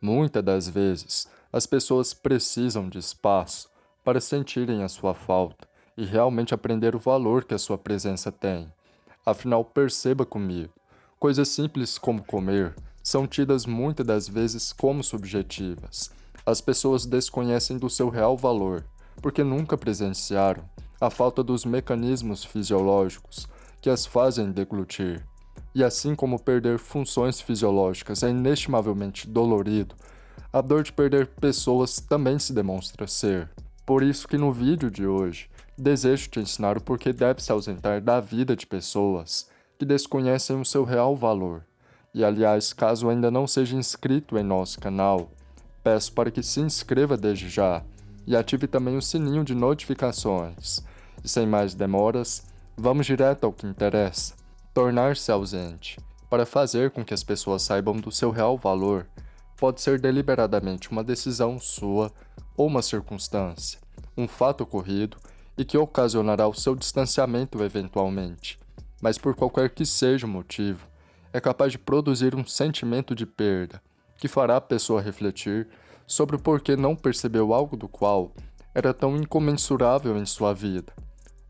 Muitas das vezes, as pessoas precisam de espaço para sentirem a sua falta e realmente aprender o valor que a sua presença tem. Afinal, perceba comigo, coisas simples como comer são tidas muitas das vezes como subjetivas. As pessoas desconhecem do seu real valor, porque nunca presenciaram a falta dos mecanismos fisiológicos que as fazem deglutir. E assim como perder funções fisiológicas é inestimavelmente dolorido, a dor de perder pessoas também se demonstra ser. Por isso que no vídeo de hoje, desejo te ensinar o porquê deve se ausentar da vida de pessoas que desconhecem o seu real valor. E aliás, caso ainda não seja inscrito em nosso canal, peço para que se inscreva desde já e ative também o sininho de notificações. E sem mais demoras, vamos direto ao que interessa. Tornar-se ausente, para fazer com que as pessoas saibam do seu real valor, pode ser deliberadamente uma decisão sua ou uma circunstância, um fato ocorrido e que ocasionará o seu distanciamento eventualmente, mas por qualquer que seja o motivo, é capaz de produzir um sentimento de perda, que fará a pessoa refletir sobre o porquê não percebeu algo do qual era tão incomensurável em sua vida.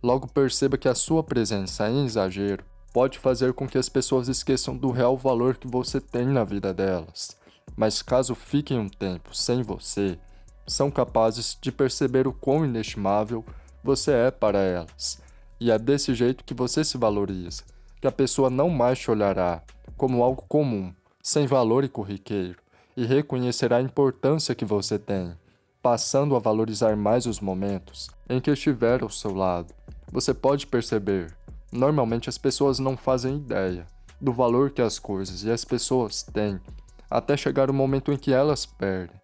Logo perceba que a sua presença em exagero pode fazer com que as pessoas esqueçam do real valor que você tem na vida delas. Mas caso fiquem um tempo sem você, são capazes de perceber o quão inestimável você é para elas. E é desse jeito que você se valoriza, que a pessoa não mais te olhará como algo comum, sem valor e corriqueiro, e reconhecerá a importância que você tem, passando a valorizar mais os momentos em que estiver ao seu lado. Você pode perceber Normalmente as pessoas não fazem ideia do valor que as coisas e as pessoas têm até chegar o momento em que elas perdem.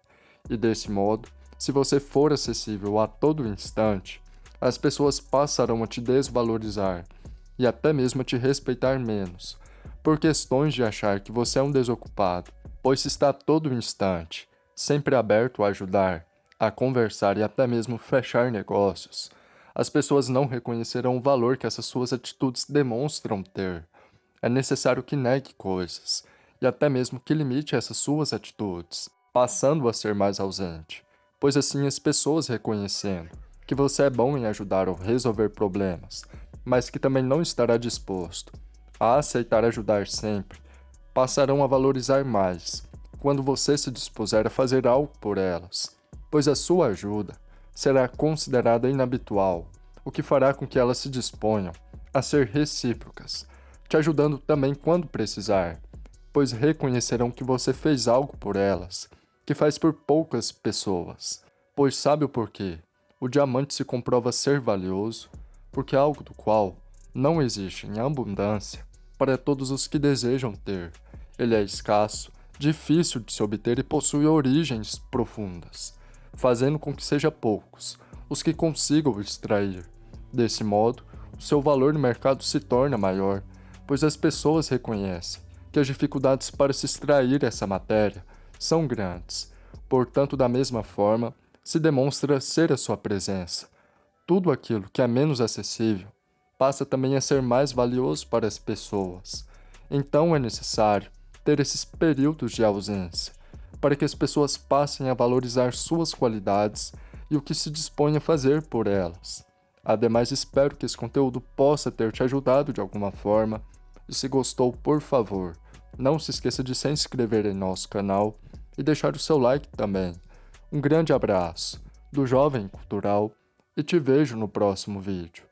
E desse modo, se você for acessível a todo instante, as pessoas passarão a te desvalorizar e até mesmo a te respeitar menos, por questões de achar que você é um desocupado, pois está a todo instante, sempre aberto a ajudar, a conversar e até mesmo fechar negócios, as pessoas não reconhecerão o valor que essas suas atitudes demonstram ter. É necessário que negue coisas, e até mesmo que limite essas suas atitudes, passando a ser mais ausente, pois assim as pessoas reconhecendo que você é bom em ajudar ou resolver problemas, mas que também não estará disposto a aceitar ajudar sempre, passarão a valorizar mais quando você se dispuser a fazer algo por elas, pois a sua ajuda será considerada inabitual, o que fará com que elas se disponham a ser recíprocas, te ajudando também quando precisar, pois reconhecerão que você fez algo por elas, que faz por poucas pessoas. Pois sabe o porquê? O diamante se comprova ser valioso, porque é algo do qual não existe em abundância para todos os que desejam ter. Ele é escasso, difícil de se obter e possui origens profundas fazendo com que seja poucos os que consigam extrair. Desse modo, o seu valor no mercado se torna maior, pois as pessoas reconhecem que as dificuldades para se extrair essa matéria são grandes. Portanto, da mesma forma, se demonstra ser a sua presença. Tudo aquilo que é menos acessível passa também a ser mais valioso para as pessoas. Então é necessário ter esses períodos de ausência, para que as pessoas passem a valorizar suas qualidades e o que se dispõe a fazer por elas. Ademais, espero que esse conteúdo possa ter te ajudado de alguma forma, e se gostou, por favor, não se esqueça de se inscrever em nosso canal e deixar o seu like também. Um grande abraço do Jovem Cultural e te vejo no próximo vídeo.